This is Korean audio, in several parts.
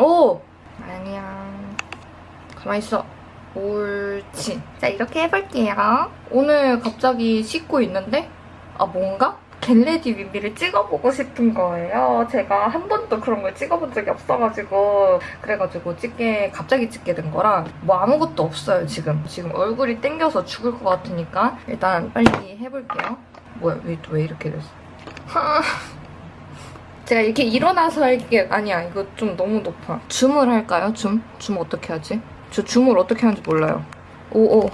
오! 아니야. 가만히 있어. 옳지. 자, 이렇게 해볼게요. 오늘 갑자기 씻고 있는데 아, 뭔가? get ready with me를 찍어보고 싶은 거예요. 제가 한 번도 그런 걸 찍어본 적이 없어가지고 그래가지고 찍게 갑자기 찍게 된 거라 뭐 아무것도 없어요, 지금. 지금 얼굴이 땡겨서 죽을 것 같으니까 일단 빨리 해볼게요. 뭐야, 왜, 왜 이렇게 됐어? 제가 이렇게 일어나서 할게 아니야 이거 좀 너무 높아. 줌을 할까요? 줌? 줌 어떻게 하지? 저 줌을 어떻게 하는지 몰라요. 오오.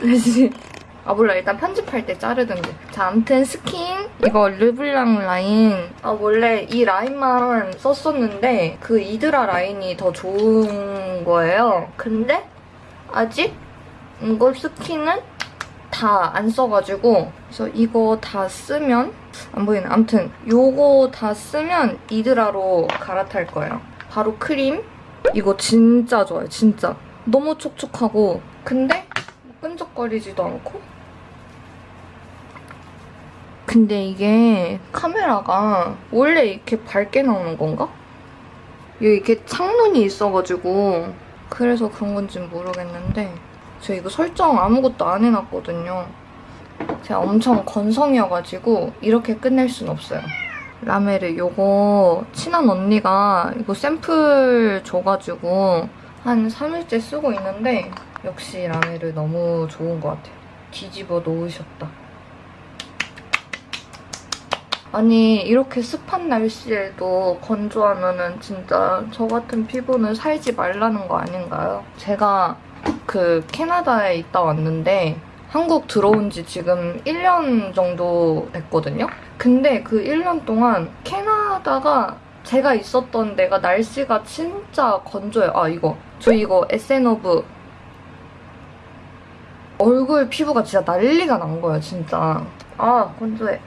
아 몰라. 일단 편집할 때 자르든지. 자 아무튼 스킨 이거 Le Blanc 라인. 아 원래 이 라인만 썼었는데 그 이드라 라인이 더 좋은 거예요. 근데 아직 이거 스킨은 다 안 써가지고 그래서 이거 다 쓰면 안 보이네. 아무튼 요거 다 쓰면 이드라로 갈아탈 거예요. 바로 크림? 이거 진짜 좋아요 진짜. 너무 촉촉하고 근데 끈적거리지도 않고. 근데 이게 카메라가 원래 이렇게 밝게 나오는 건가? 여기 이렇게 창문이 있어가지고 그래서 그런 건지 모르겠는데 제가 이거 설정 아무것도 안 해놨거든요. 제가 엄청 건성이어가지고 이렇게 끝낼 순 없어요. 라메르 요거 친한 언니가 이거 샘플 줘가지고 한 3일째 쓰고 있는데 역시 라메르 너무 좋은 것 같아요. 뒤집어 놓으셨다. 아니 이렇게 습한 날씨에도 건조하면 은 진짜 저 같은 피부는 살지 말라는 거 아닌가요? 제가 그 캐나다에 있다 왔는데 한국 들어온 지 지금 1년 정도 됐거든요? 근데 그 1년 동안 캐나다가 제가 있었던 데가 날씨가 진짜 건조해요. 아 이거 저 이거 에센오브 얼굴 피부가 진짜 난리가 난 거예요 진짜. 아 건조해.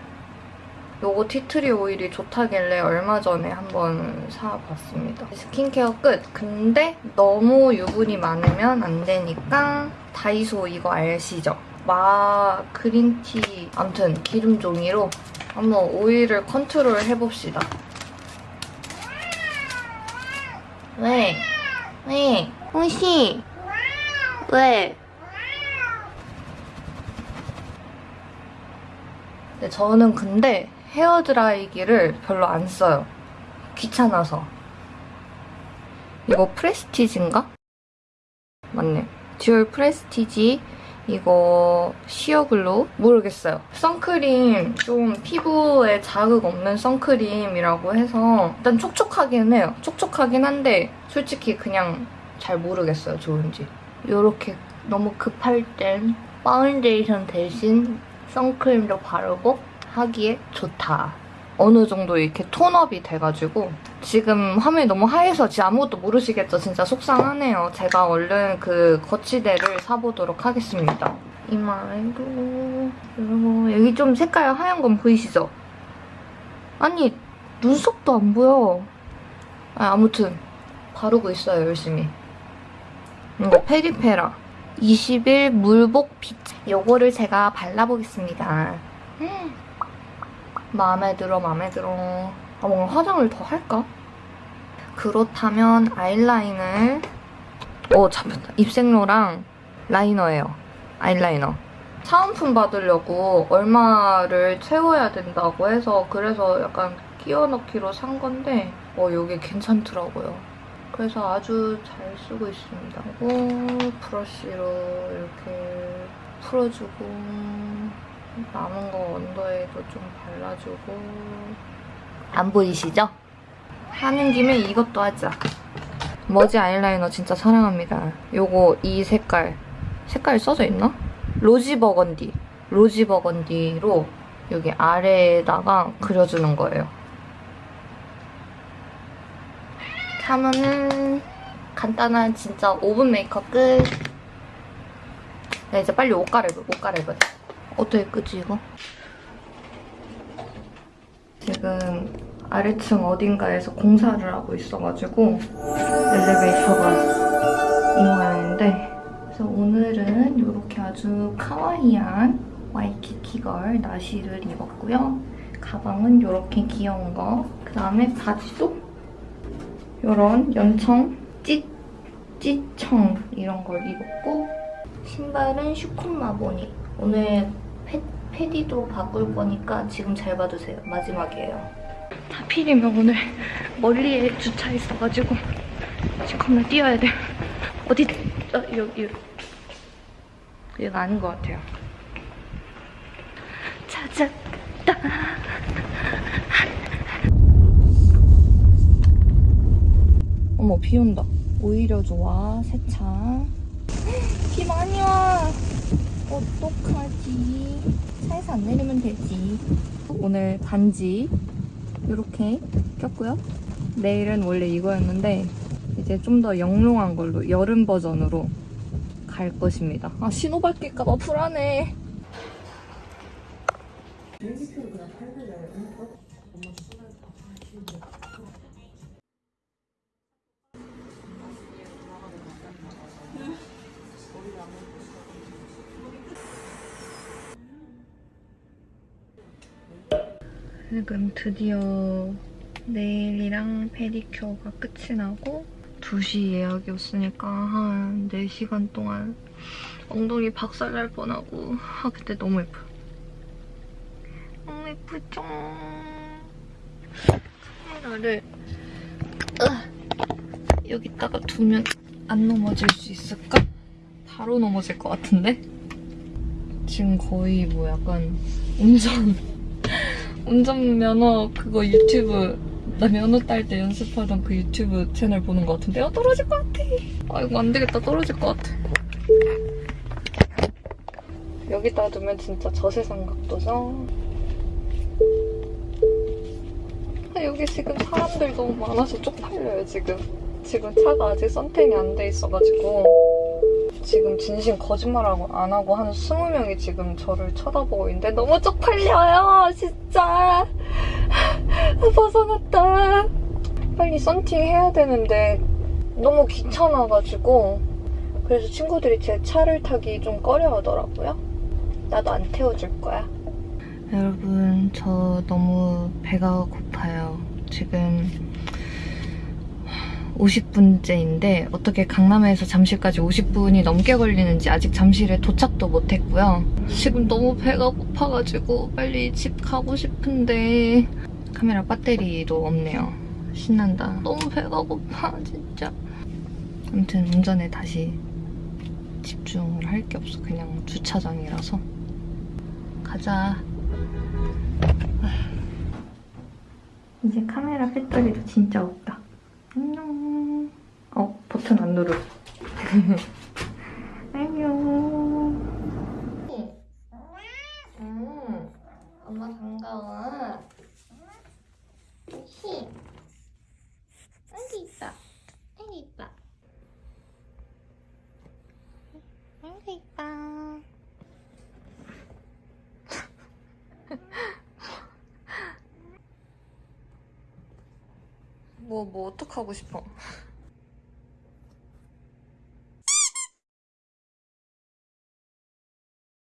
요거 tea tree 오일이 좋다길래 얼마 전에 한번 사봤습니다. 스킨케어 끝! 근데 너무 유분이 많으면 안 되니까 다이소 이거 아시죠? 마 그린티 아무튼 기름 종이로 한번 오일을 컨트롤 해봅시다. 왜? 왜? 홍시! 왜? 네, 저는 근데 헤어드라이기를 별로 안 써요. 귀찮아서. 이거 프레스티지인가? 맞네. dual prestige 이거 sheer glow 모르겠어요. 선크림 좀 피부에 자극 없는 선크림이라고 해서 일단 촉촉하긴 해요. 촉촉하긴 한데 솔직히 그냥 잘 모르겠어요. 좋은지. 이렇게 너무 급할 땐 파운데이션 대신 선크림도 바르고 하기에 좋다. 어느 정도 이렇게 tone up이 돼가지고 지금 화면이 너무 하얘서 진짜 아무것도 모르시겠죠? 진짜 속상하네요. 제가 얼른 그 거치대를 사보도록 하겠습니다. 이마에도 그리고 여기 좀 색깔 하얀 건 보이시죠? 아니 눈썹도 안 보여. 아, 아무튼 바르고 있어요 열심히. 이거 페리페라 21 물복 빛 요거를 제가 발라보겠습니다. 음. 마음에 들어 마음에 들어. 아 뭔가 화장을 더 할까? 그렇다면 아이라인을 어 잡혔다. 입생로랑 라이너예요. 아이라이너. 사은품 받으려고 얼마를 채워야 된다고 해서 그래서 약간 끼워 넣기로 산 건데 어 이게 괜찮더라고요. 그래서 아주 잘 쓰고 있습니다. 그리고 브러쉬로 이렇게 풀어주고 남은 거 언더에도 좀 발라주고 안 보이시죠? 하는 김에 이것도 하자. 머지 아이라이너 진짜 사랑합니다. 요거 이 색깔 색깔 써져 있나? 로지 버건디 로지 버건디로 여기 아래에다가 그려주는 거예요. 하면은 간단한 진짜 5분 메이크업 끝. 네, 이제 빨리 옷 갈아입어, 옷 갈아입어. 어떻게 끄지 이거? 지금 아래층 어딘가에서 공사를 하고 있어가지고 엘리베이터가 이 모양인데 그래서 오늘은 이렇게 아주 카와이한 와이키키걸 나시를 입었고요. 가방은 이렇게 귀여운 거 그 다음에 바지도 이런 연청, 찢, 찢청 이런 걸 입었고 신발은 슈콘 마보니 오늘 패, 패디도 바꿀 거니까 지금 잘 봐주세요. 마지막이에요. 하필이면 오늘 멀리에 주차했어가지고 지금 겁나 뛰어야 돼. 어디? 어, 여기. 여기가 아닌 것 같아요. 찾았다. 어머, 비 온다. 오히려 좋아, 세차. 비 많이 와. 어떡하지? 차에서 안 내리면 되지. 오늘 반지 이렇게 꼈고요. 내일은 원래 이거였는데 이제 좀 더 영롱한 걸로 여름 버전으로 갈 것입니다. 아 신호발 낄까봐 불안해. 지금 드디어 네일이랑 페디큐어가 끝이 나고 2시 예약이었으니까 한 4시간 동안 엉덩이 박살날 뻔하고 아 그때 너무 예뻐요. 너무 예쁘죠? 카메라를 으, 여기다가 두면 안 넘어질 수 있을까? 바로 넘어질 것 같은데? 지금 거의 뭐 약간 운전 운전면허 그거 유튜브 나 면허 딸 때 연습하던 그 유튜브 채널 보는 것 같은데? 아 떨어질 것 같아. 아 이거 안 되겠다. 떨어질 것 같아. 여기다 두면 진짜 저세상 각도죠 아 여기 지금 사람들 너무 많아서 쪽팔려요 지금. 지금 차가 아직 선택이 안 돼 있어가지고 지금 진심 거짓말하고 안 하고 한 20명이 지금 저를 쳐다보고 있는데 너무 쪽팔려요 진짜. 벗어났다. 빨리 썬팅 해야 되는데 너무 귀찮아가지고 그래서 친구들이 제 차를 타기 좀 꺼려하더라고요. 나도 안 태워줄 거야. 여러분 저 너무 배가 고파요. 지금 50분째인데 어떻게 강남에서 잠실까지 50분이 넘게 걸리는지 아직 잠실에 도착도 못했고요. 지금 너무 배가 고파가지고 빨리 집 가고 싶은데 카메라 배터리도 없네요. 신난다. 너무 배가 고파 진짜. 아무튼 운전에 다시 집중을 할 게 없어. 그냥 주차장이라서. 가자. 이제 카메라 배터리도 진짜 없다. 버튼 안 누르. 안녕. 음, 엄마 반가워. 히. 여기 있다. 여기 있다. 여기 있다. 뭐, 뭐, 어떡하고 싶어?